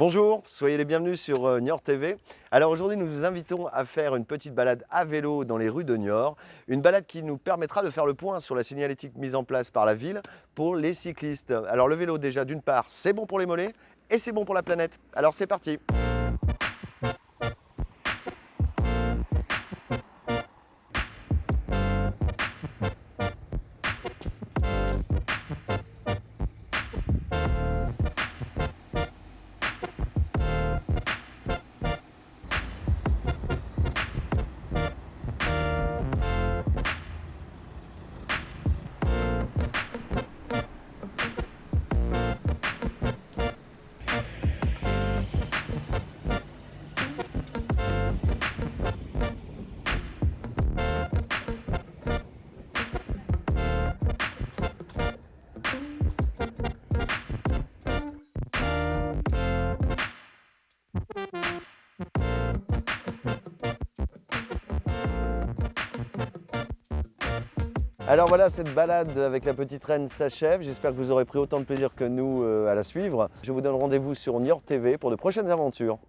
Bonjour, soyez les bienvenus sur euh, Niort TV. Alors aujourd'hui, nous vous invitons à faire une petite balade à vélo dans les rues de Niort. Une balade qui nous permettra de faire le point sur la signalétique mise en place par la ville pour les cyclistes. Alors le vélo déjà, d'une part, c'est bon pour les mollets et c'est bon pour la planète. Alors c'est parti Alors voilà, cette balade avec la petite reine s'achève. J'espère que vous aurez pris autant de plaisir que nous euh, à la suivre. Je vous donne rendez-vous sur Niort TV pour de prochaines aventures.